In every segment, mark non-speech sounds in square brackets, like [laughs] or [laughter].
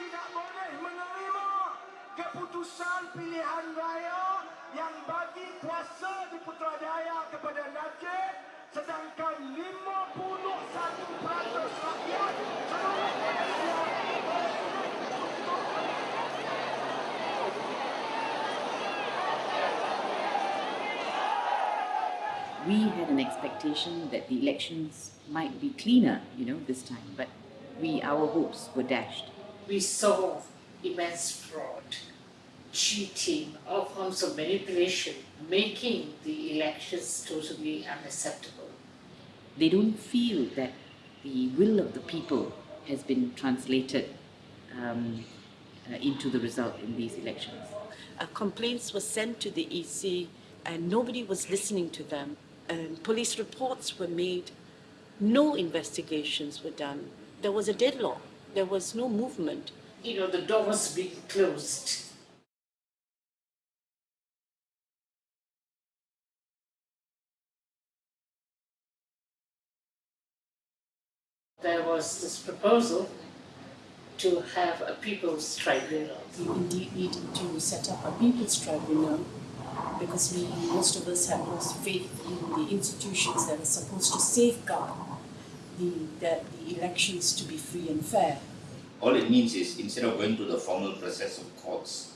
tidak boleh menerima keputusan pilihan raya yang bagi kuasa di Putrajaya kepada Najib sedangkan 51% rakyat seluruh Malaysia we had an expectation that the elections might be cleaner, you know, this time, but we, our hopes were dashed. We saw immense fraud, cheating, all forms of manipulation, making the elections totally unacceptable. They don't feel that the will of the people has been translated um, uh, into the result in these elections. Uh, complaints were sent to the EC and nobody was listening to them. And police reports were made. No investigations were done. There was a deadlock. There was no movement. You know, the door was being closed. There was this proposal to have a people's tribunal. We indeed needed to set up a people's tribunal because we, most of us have lost faith in the institutions that are supposed to safeguard the, that the elections to be free and fair. All it means is instead of going through the formal process of courts,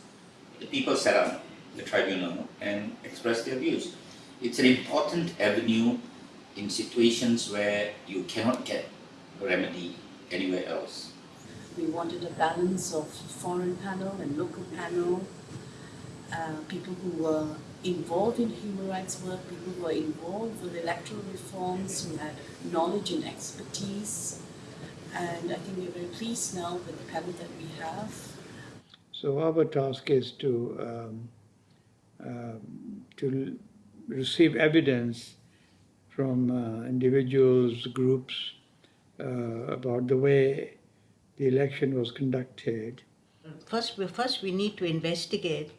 the people set up the tribunal and express their views. It's an important avenue in situations where you cannot get a remedy anywhere else. We wanted a balance of foreign panel and local panel, uh, people who were involved in human rights work, people who were involved with electoral reforms, who had knowledge and expertise. And I think we're very pleased now with the panel that we have. So our task is to um, um, to receive evidence from uh, individuals, groups uh, about the way the election was conducted. First, first we need to investigate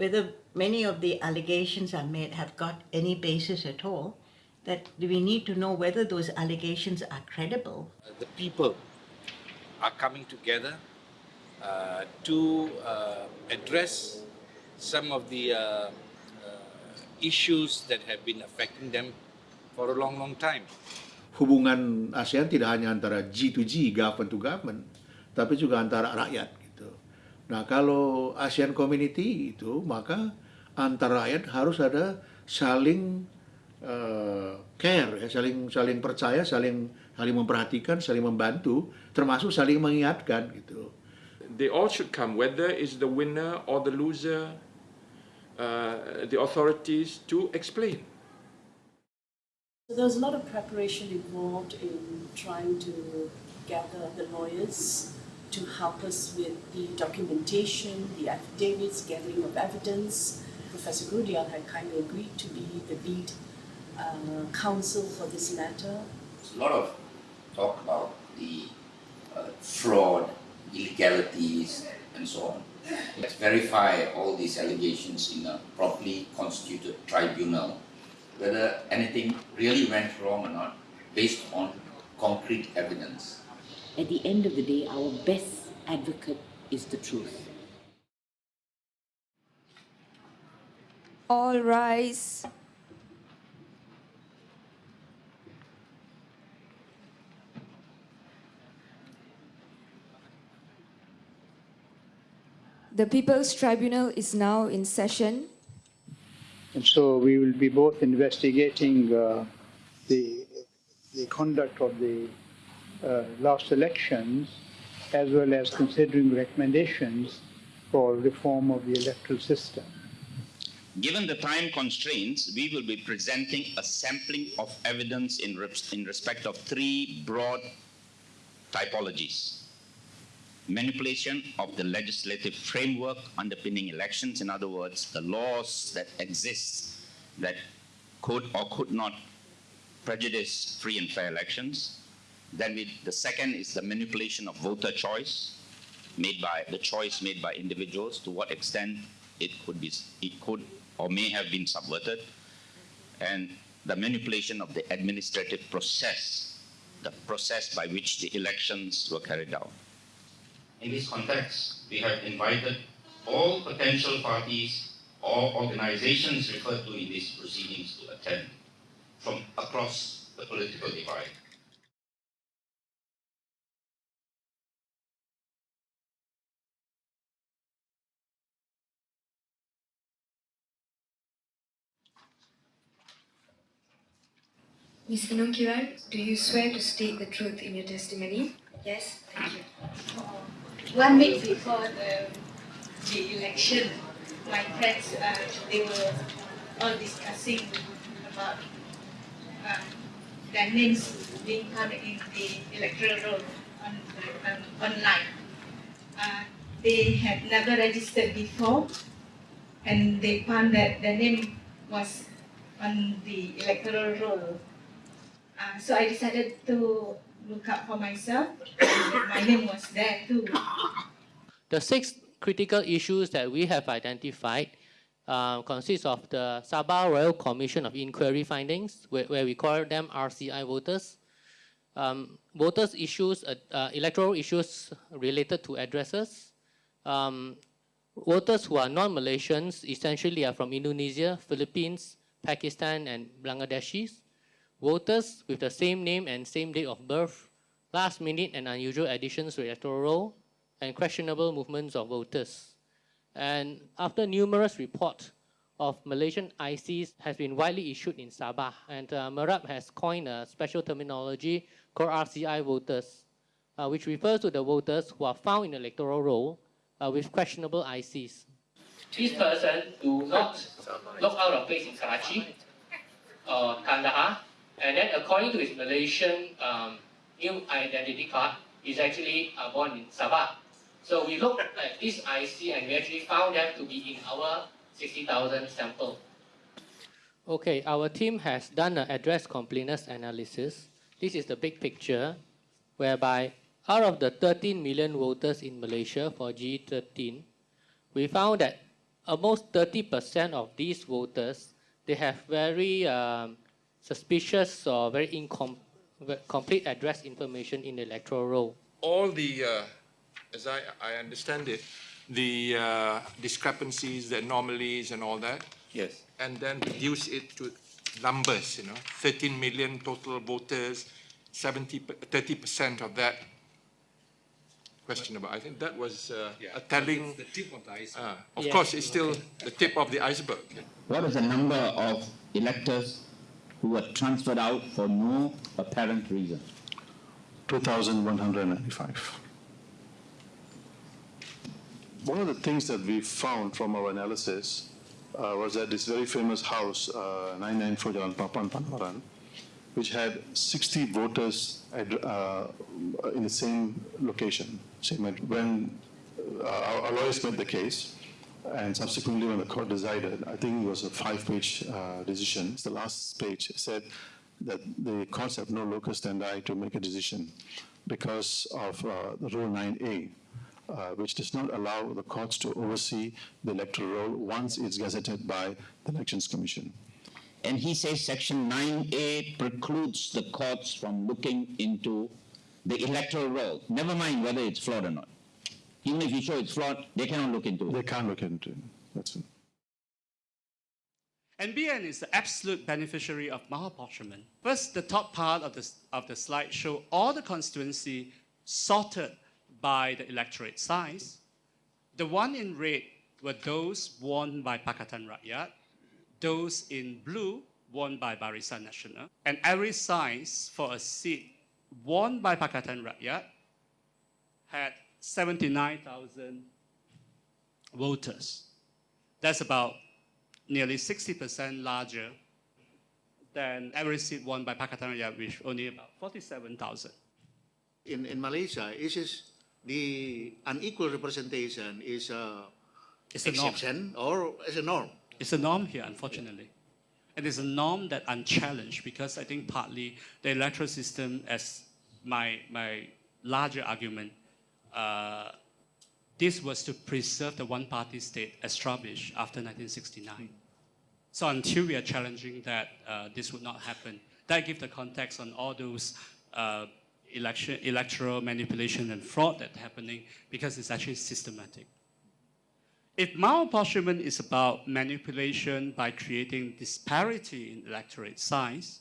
whether many of the allegations are made have got any basis at all. That we need to know whether those allegations are credible. The people are coming together uh, to uh, address some of the uh, uh, issues that have been affecting them for a long, long time. Hubungan ASEAN tidak hanya antara G to G, government to government, tapi juga antara rakyat. Nah, kalau ASEAN Community itu, maka antara rakyat harus ada saling uh, care, ya, saling saling percaya, saling saling memperhatikan, saling membantu, termasuk saling mengingatkan gitu. They all should come, whether is the winner or the loser, uh, the authorities to explain. So there was a lot of preparation involved in trying to gather the lawyers to help us with the documentation, the affidavits, gathering of evidence. Professor Gurdial had kindly agreed to be the lead uh, counsel for this matter. There's a lot of talk about the uh, fraud, illegalities, and so on. Let's verify all these allegations in a properly constituted tribunal, whether anything really went wrong or not, based on concrete evidence. At the end of the day, our best advocate is the truth. All rise. The People's Tribunal is now in session. And so we will be both investigating uh, the, the conduct of the uh, last elections as well as considering recommendations for reform of the electoral system. Given the time constraints, we will be presenting a sampling of evidence in, in respect of three broad typologies. Manipulation of the legislative framework underpinning elections, in other words, the laws that exist that could or could not prejudice free and fair elections. Then we, the second is the manipulation of voter choice, made by the choice made by individuals, to what extent it could be, it could or may have been subverted, and the manipulation of the administrative process, the process by which the elections were carried out. In this context, we have invited all potential parties or organizations referred to in these proceedings to attend from across the political divide. Ms. Inongkiran, do you swear to state the truth in your testimony? Yes, thank you. one week before the, the election, my friends, uh, they were all discussing about uh, their names being counted in the electoral roll on um, online. Uh, they had never registered before, and they found that their name was on the electoral roll. Uh, so I decided to look up for myself, my name was there too. The six critical issues that we have identified uh, consist of the Sabah Royal Commission of Inquiry findings, where, where we call them RCI voters. Um, voters issues, uh, uh, electoral issues related to addresses. Um, voters who are non-Malaysians essentially are from Indonesia, Philippines, Pakistan, and Bangladeshis. Voters with the same name and same date of birth, last minute and unusual additions to electoral roll, and questionable movements of voters. And after numerous reports of Malaysian ICs has been widely issued in Sabah, and uh, MERAP has coined a special terminology called RCI voters, uh, which refers to the voters who are found in the electoral roll uh, with questionable ICs. These persons do not look out of place in Karachi or Kandahar, and then according to his Malaysian um, new identity card, he's actually uh, born in Sabah. So we looked [laughs] at this IC and we actually found them to be in our 60,000 sample. Okay, our team has done an address completeness analysis. This is the big picture, whereby out of the 13 million voters in Malaysia for G13, we found that almost 30% of these voters, they have very um, suspicious or very incomplete address information in the electoral roll. All the, uh, as I, I understand it, the uh, discrepancies, the anomalies and all that, Yes. and then reduce it to numbers, you know, 13 million total voters, 70, 30% of that questionable. I think that was uh, a telling, The tip of the iceberg. uh, of Yeah. course, it's still the tip of the iceberg. What is the number of electors who were transferred out for no apparent reason? 2,195. One of the things that we found from our analysis uh, was that this very famous house, uh, 994 Jalan Papan, Panawaran, which had 60 voters at, uh, in the same location. Same ad- when uh, our, our lawyers made the case, and subsequently when the court decided, I think it was a five-page uh, decision. The last page said that the courts have no locus standi to make a decision because of uh, Rule 9A, uh, which does not allow the courts to oversee the electoral roll once it's gazetted by the Elections Commission. And he says section 9A precludes the courts from looking into the electoral roll, never mind whether it's flawed or not. Even if you show it's flawed, they cannot look into it. They can't look into it. That's it. NBN is the absolute beneficiary of malapportionment. First, the top part of the, of the slide show all the constituency sorted by the electorate size. The one in red were those won by Pakatan Rakyat, those in blue won by Barisan Nasional, and every size for a seat won by Pakatan Rakyat had 79,000 voters. That's about nearly 60% larger than every seat won by Pakatan Rakyat, which only about 47,000. In, in Malaysia, is the unequal representation is a It's a norm. or is a norm? It's a norm here, unfortunately. And it's a norm that unchallenged because I think partly the electoral system, as my, my larger argument, uh, this was to preserve the one-party state established after 1969. So until we are challenging that, uh, this would not happen. That gives the context on all those uh, election, electoral manipulation and fraud that's happening because it's actually systematic. If malapportionment is about manipulation by creating disparity in electorate size,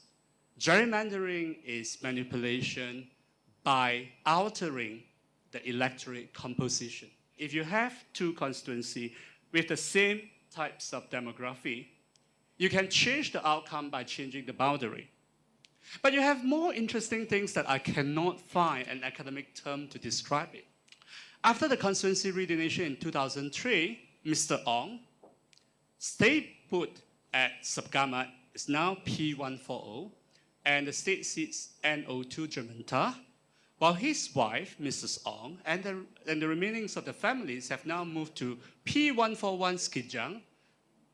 gerrymandering is manipulation by altering the electorate composition. If you have two constituencies with the same types of demography, you can change the outcome by changing the boundary. But you have more interesting things that I cannot find an academic term to describe it. After the constituency redelineation in 2003, Mr. Ong stayed put at Segamat is now P140, and the state seats NO2 Jementah, while his wife, Mrs. Ong, and the, and the remainings of the families have now moved to P141 Sekijang,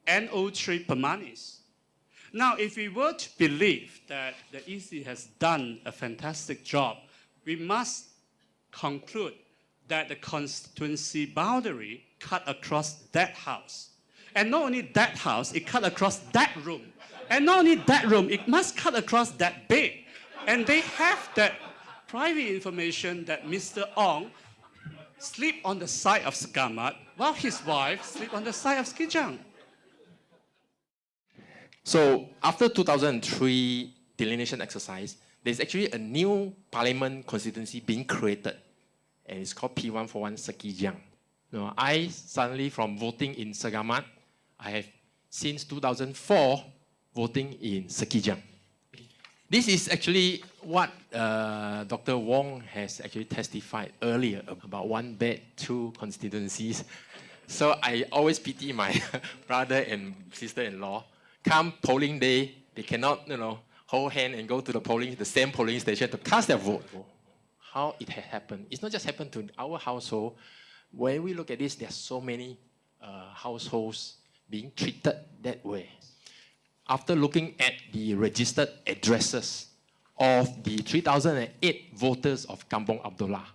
NO3 Pemanis. Now, if we were to believe that the EC has done a fantastic job, we must conclude that the constituency boundary cut across that house. And not only that house, it cut across that room. And not only that room, it must cut across that bed. And they have that private information that Mr. Ong sleep on the side of Segamat while his wife sleep on the side of Sekijang. So after 2003 delineation exercise, there's actually a new parliament constituency being created, and it's called P141 Sekijang. You I suddenly, from voting in Segamat, I have since 2004 voting in Sekijang. This is actually what uh, Dr. Wong has actually testified earlier about one bed, two constituencies. So I always pity my [laughs] brother and sister-in-law come polling day, they cannot, you know, hold hand and go to the polling, the same polling station to cast their vote. How it has happened. It's not just happened to our household. When we look at this, there are so many uh, households being treated that way. After looking at the registered addresses of the 3008 voters of Kampong Abdullah,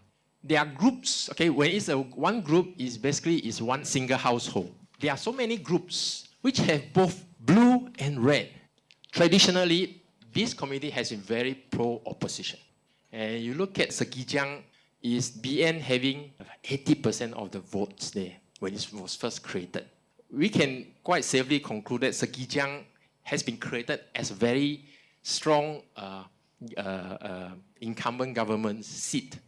there are groups, okay, when it's a one group is basically is one single household. There are so many groups which have both blue and red. Traditionally, this community has been very pro-opposition. And you look at Sekijang, is BN having 80% of the votes there when it was first created. We can quite safely conclude that Sekijang has been created as a very strong uh, Uh, uh, incumbent government seat.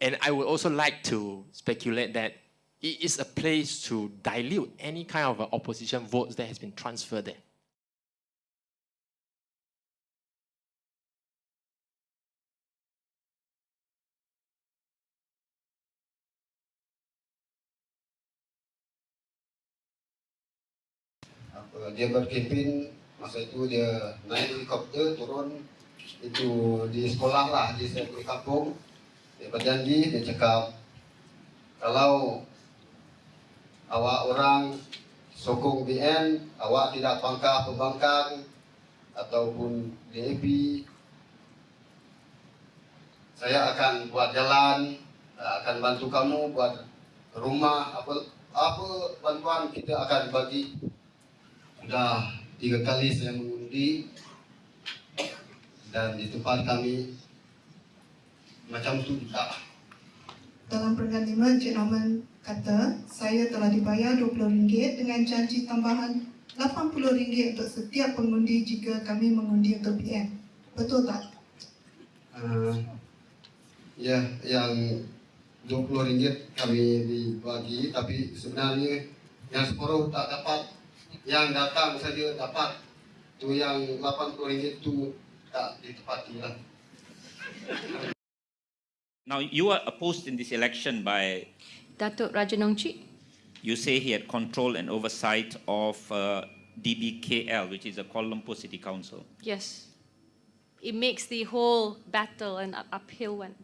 And I would also like to speculate that it is a place to dilute any kind of opposition votes that has been transferred there. Dia berkepin masa itu dia naik helikopter turun itu di sekolah lah di di kampung. Dia berjanji dia cakap kalau awak orang sokong BN awak tidak pangkah pembangkang ataupun DAP saya akan buat jalan akan bantu kamu buat rumah apa apa bantuan kita akan bagi. Sudah tiga kali saya mengundi dan di tempat kami macam tu juga. Dalam peringkat lima, Encik Norman kata, saya telah dibayar RM20 dengan janji tambahan RM80 untuk setiap pengundi jika kami mengundi untuk PM. Betul tak? Uh, ya, yang RM20 kami dibagi, tapi sebenarnya yang separuh tak dapat yang datang saja dapat tu yang RM80 tu Now you were opposed in this election by Datuk Raja Nong Chik. You say he had control and oversight of uh, DBKL, which is the Kuala Lumpur City Council. Yes. It makes the whole battle an uphill one.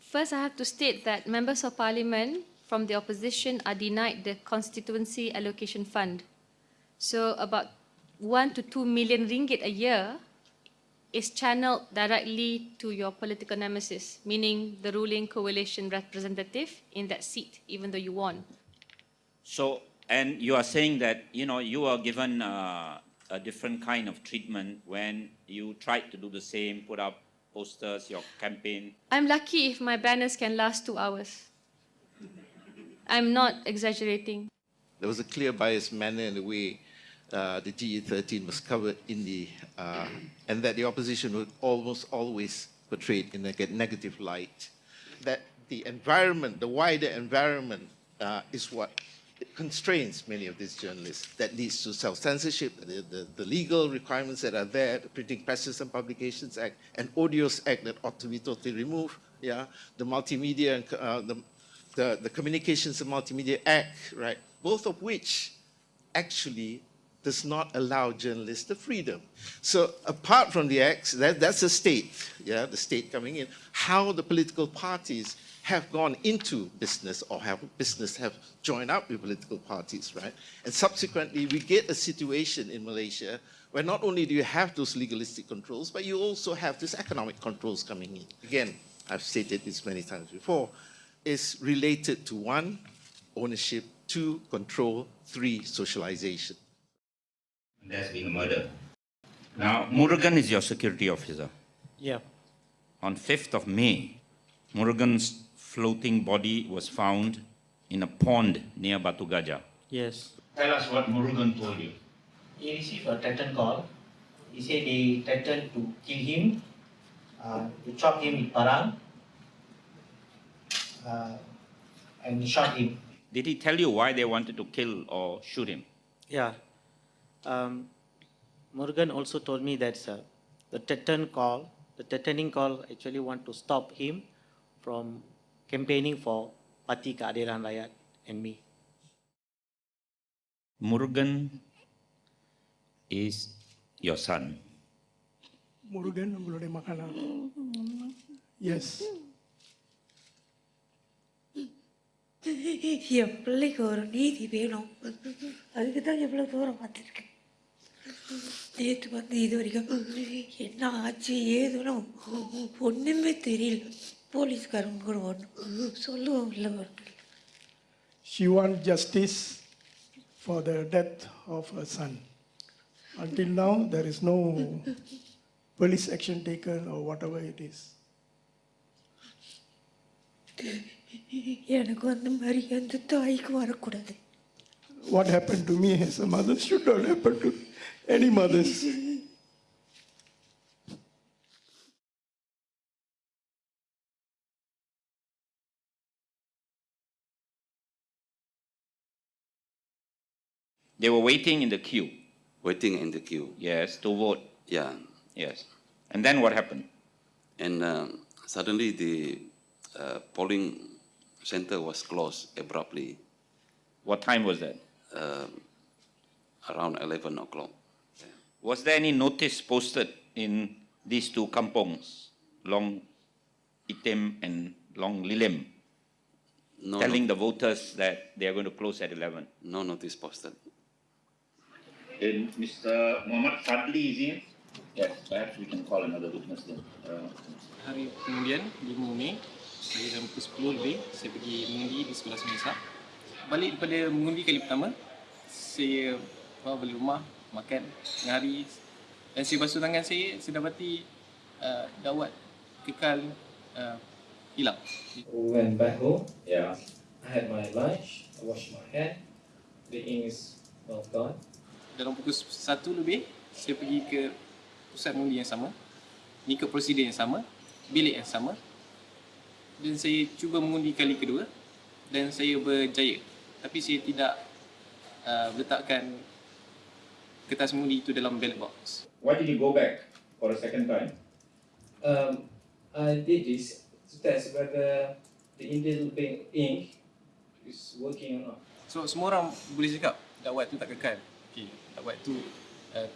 First, I have to state that members of parliament from the opposition are denied the constituency allocation fund. So about one to two million ringgit a year is channeled directly to your political nemesis, meaning the ruling coalition representative in that seat, even though you won. So, and you are saying that, you know, you are given uh, a different kind of treatment when you tried to do the same, put up posters, your campaign? I'm lucky if my banners can last two hours. I'm not exaggerating. There was a clear bias manner in the way uh, the GE13 was covered in the, uh, and that the opposition was almost always portrayed in a negative light. That the environment, the wider environment, uh, is what constrains many of these journalists. That leads to self-censorship, the, the, the, legal requirements that are there, the Printing Presses and Publications Act, and Odious Act that ought to be totally removed, yeah, the Multimedia and uh, the, the, the Communications and Multimedia Act, right, both of which actually does not allow journalists the freedom. So apart from the acts, that, that's the state, yeah, the state coming in, how the political parties have gone into business or have business have joined up with political parties, right? And subsequently, we get a situation in Malaysia where not only do you have those legalistic controls, but you also have these economic controls coming in. Again, I've stated this many times before, is related to one, ownership, two, control, three, socialization. There's been a murder. Now, Murugan is your security officer. Yeah. On 5th of May, Murugan's floating body was found in a pond near Batu Gajah. Yes. Tell us what Murugan told you. He received a threatened call. He said they threatened to kill him, uh, to chop him with parang, uh, and shot him. Did he tell you why they wanted to kill or shoot him? Yeah. Um, Murugan also told me that uh, the Teton call, the Tetoning call actually want to stop him from campaigning for Parti Keadilan Rakyat and me. Murugan is your son. Morgan uங்களுடைய மகனா? Yes. என் பிள்ளைக்கு ஒரு நீதி வேணும் அதுக்கு தான் எவ்வளோ தூரம் வந்திருக்கேன் நேற்று வந்து இது வரைக்கும் என்ன ஆச்சு ஏதுன்னு ஒன்றுமே தெரியல போலீஸ்காரங்க கூட ஒன்றும் சொல்லுவோம் இல்லை She wants justice for the death of her son. Until now, there is no police action taken or whatever it is. எனக்கு வந்த மாதிரி எந்த தாய்க்கு வரக்கூடாது What happened to me as a mother should not happen to any mothers. They were waiting in the queue. Waiting in the queue. Yes, to vote. Yeah. Yes. And then what happened? And uh, suddenly the uh, polling center was closed abruptly. What time was that? Uh, around 11 o'clock. Was there any notice posted in these two kampongs, Long Item and Long Lilim, no, telling no. the voters that they are going to close at 11? No notice posted. And Mr. Muhammad Fadli is in? Yes, perhaps we can call another witness then. Uh, Hari kemudian, 5 Mei, saya dalam pukul 10 lebih, saya pergi mengundi di sekolah semasa. Balik daripada mengundi kali pertama, saya bawa balik rumah, makan tengah hari. Dan saya basuh tangan saya, saya dapati uh, dawat kekal uh, hilang. We went back home. Yeah. I had my lunch. I washed my hand. The ink is well gone. Dalam pukul 1 lebih, saya pergi ke pusat mengundi yang sama, mengikut prosedur yang sama, bilik yang sama. Dan saya cuba mengundi kali kedua dan saya berjaya. Tapi saya tidak uh, letakkan kertas mengundi itu dalam ballot box. Why did you go back for a second time? Um, I did this to test whether the indel bank ink is working or not. So semua orang boleh cakap dakwat tu tak kekal. Okay, dakwat tu uh,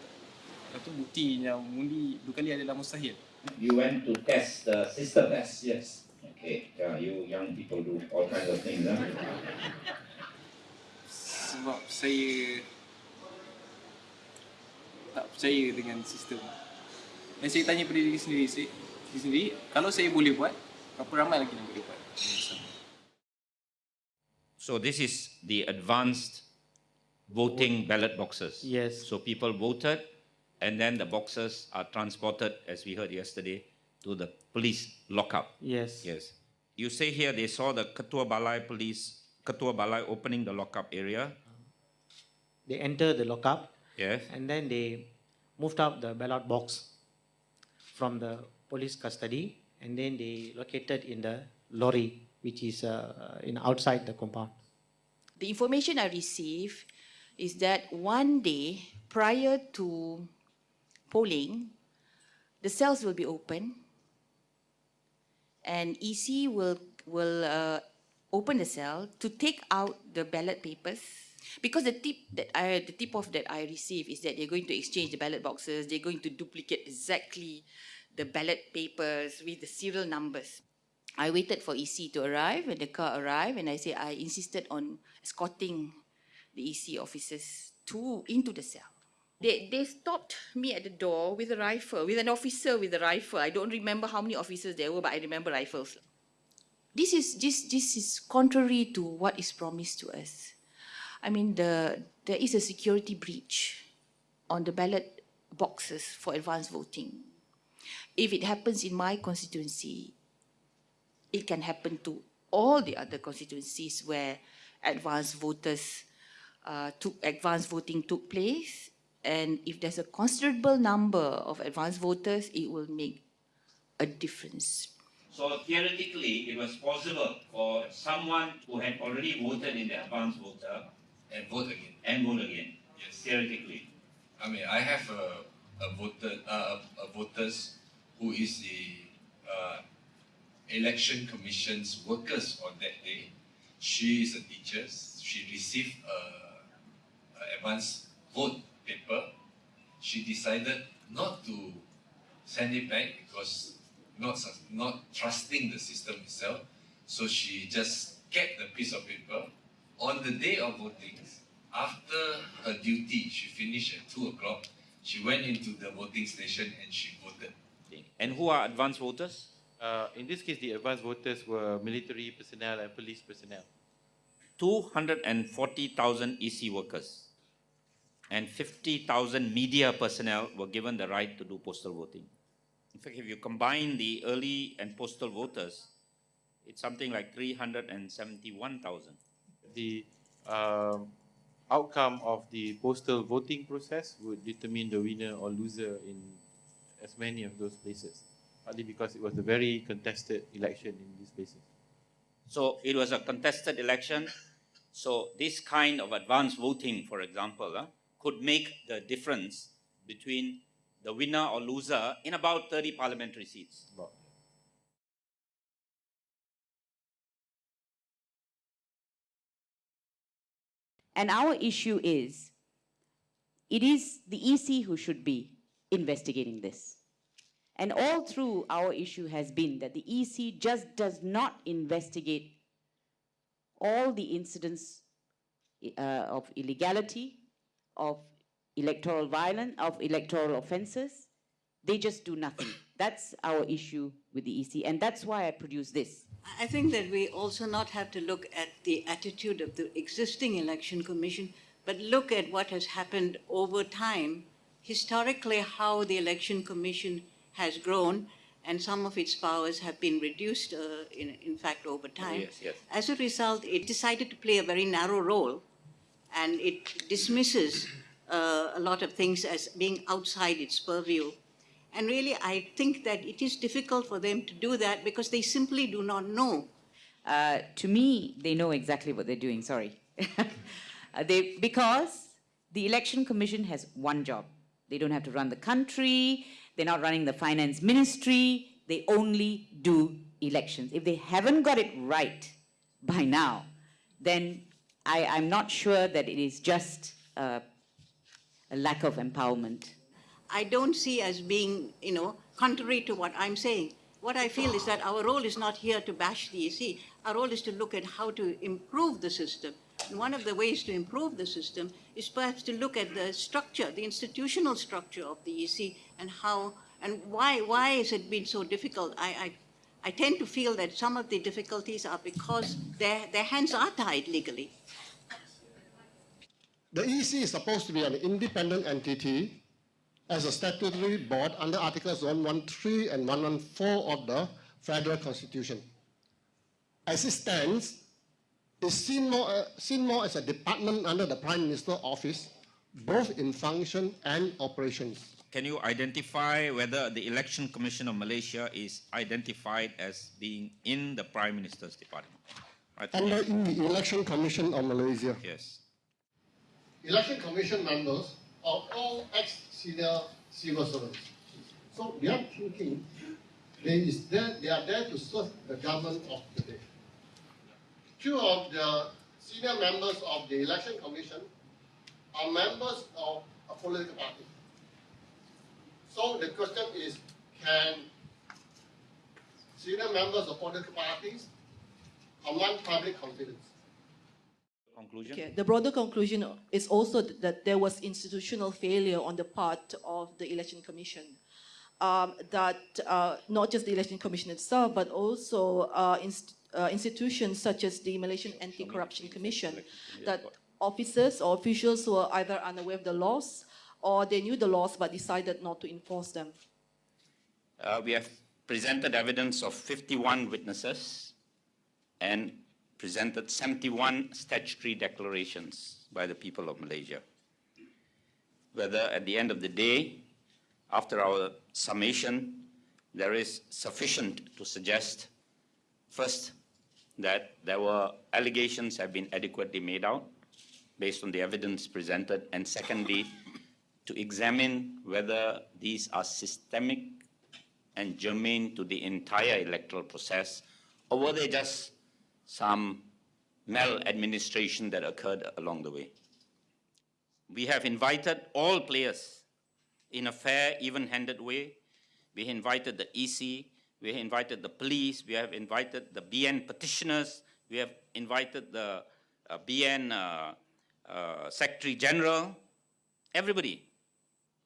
itu bukti yang mengundi dua kali adalah mustahil. You went to test the system. Test, yes. Okay, yeah, you young people do all kinds of things. Huh? Sebab saya tak percaya dengan sistem. Dan saya tanya pada diri sendiri, saya, diri sendiri, kalau saya boleh buat, berapa ramai lagi yang boleh buat? So this is the advanced voting ballot boxes. Yes. So people voted, and then the boxes are transported, as we heard yesterday, to the police lockup. Yes. Yes. You say here they saw the Ketua Balai police, Ketua Balai opening the lockup area. They enter the lockup Yes. and then they moved out the ballot box from the police custody and then they located in the lorry which is uh, in outside the compound. The information I received is that one day prior to polling, the cells will be open and EC will, will uh, open the cell to take out the ballot papers because the tip that I the tip off that I received is that they're going to exchange the ballot boxes, they're going to duplicate exactly the ballot papers with the serial numbers. I waited for EC to arrive and the car arrived and I said I insisted on escorting the EC officers to into the cell. They, they stopped me at the door with a rifle, with an officer with a rifle. I don't remember how many officers there were, but I remember rifles. This is, this, this is contrary to what is promised to us. I mean, the, there is a security breach on the ballot boxes for advance voting. If it happens in my constituency, it can happen to all the other constituencies where advance voters uh, took advance voting took place and if there's a considerable number of advance voters it will make a difference So theoretically, it was possible for someone who had already voted in the advance voter and vote again. and vote again. Yes. Theoretically. I mean, I have a, a voter, uh, a voters who is the uh, election commission's workers on that day. She is a teacher. She received a, a advance vote paper. She decided not to send it back because not not trusting the system itself. So she just kept the piece of paper. On the day of voting, after her duty, she finished at two o'clock. She went into the voting station and she voted. And who are advanced voters? Uh, in this case, the advanced voters were military personnel and police personnel. 240,000 EC workers and 50,000 media personnel were given the right to do postal voting. In fact, if you combine the early and postal voters, it's something like 371,000. The um, outcome of the postal voting process would determine the winner or loser in as many of those places, partly because it was a very contested election in these places. So it was a contested election. So this kind of advance voting, for example, uh, could make the difference between the winner or loser in about 30 parliamentary seats. And our issue is, it is the EC who should be investigating this. And all through our issue has been that the EC just does not investigate all the incidents uh, of illegality, of electoral violence, of electoral offenses. They just do nothing. That's our issue with the EC, and that's why I produced this. I think that we also not have to look at the attitude of the existing election commission, but look at what has happened over time, historically how the election commission has grown and some of its powers have been reduced, uh, in, in fact, over time. Yes, yes. As a result, it decided to play a very narrow role and it dismisses uh, a lot of things as being outside its purview. And really, I think that it is difficult for them to do that because they simply do not know. Uh, to me, they know exactly what they're doing, sorry. [laughs] Uh, they, because the Election Commission has one job. They don't have to run the country, they're not running the finance ministry, they only do elections. If they haven't got it right by now, then I, I'm not sure that it is just uh, a lack of empowerment. I don't see as being, you know, contrary to what I'm saying. What I feel is that our role is not here to bash the EC. Our role is to look at how to improve the system. And one of the ways to improve the system is perhaps to look at the structure, the institutional structure of the EC and how and why why has it been so difficult? I, I I tend to feel that some of the difficulties are because their, their hands are tied legally. The EC is supposed to be an independent entity as a statutory board under Articles 113 and 114 of the Federal Constitution. As it stands, is seen more, uh, seen more as a department under the Prime Minister's office, both in function and operations. Can you identify whether the Election Commission of Malaysia is identified as being in the Prime Minister's department? I think Under yes. the Election Commission of Malaysia. Yes. Election Commission members are all ex-senior civil servants. So we are thinking they, is there, they are there to serve the government of today. Two of the senior members of the Election Commission are members of a political party. So the question is, can senior members of political parties command public confidence? Conclusion? Okay. The broader conclusion is also that there was institutional failure on the part of the Election Commission. Um, that uh, not just the Election Commission itself, but also uh, inst- uh, institutions such as the Malaysian Anti-Corruption Commission, that officers or officials were either unaware of the laws or they knew the laws but decided not to enforce them. Uh, we have presented evidence of 51 witnesses and presented 71 statutory declarations by the people of Malaysia. Whether at the end of the day, after our summation, there is sufficient to suggest, first, that there were allegations have been adequately made out based on the evidence presented, and secondly, to examine whether these are systemic and germane to the entire electoral process, or were they just some maladministration that occurred along the way? We have invited all players in a fair, even-handed way. We invited the EC, we invited the police, we have invited the BN petitioners, we have invited the uh, BN uh, uh, Secretary General, everybody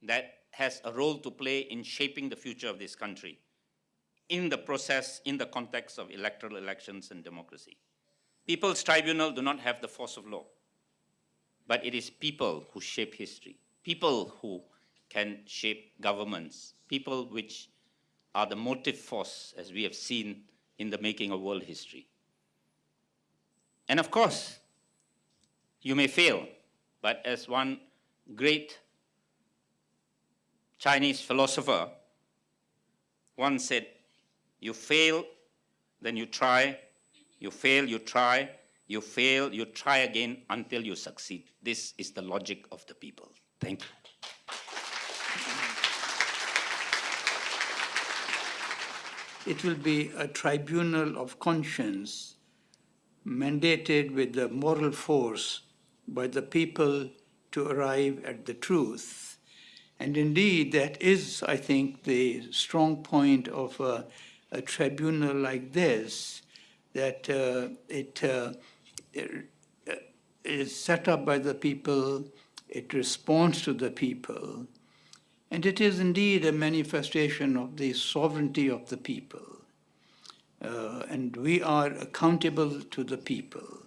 that has a role to play in shaping the future of this country in the process, in the context of electoral elections and democracy. People's tribunal do not have the force of law, but it is people who shape history, people who can shape governments, people which are the motive force, as we have seen in the making of world history. And of course, you may fail, but as one great Chinese philosopher once said, you fail, then you try, you fail, you try, you fail, you try again until you succeed. This is the logic of the people. Thank you. It will be a tribunal of conscience mandated with the moral force by the people to arrive at the truth. And indeed, that is, I think, the strong point of a, a tribunal like this, that uh, it, uh, it is set up by the people, it responds to the people, and it is indeed a manifestation of the sovereignty of the people. Uh, and we are accountable to the people.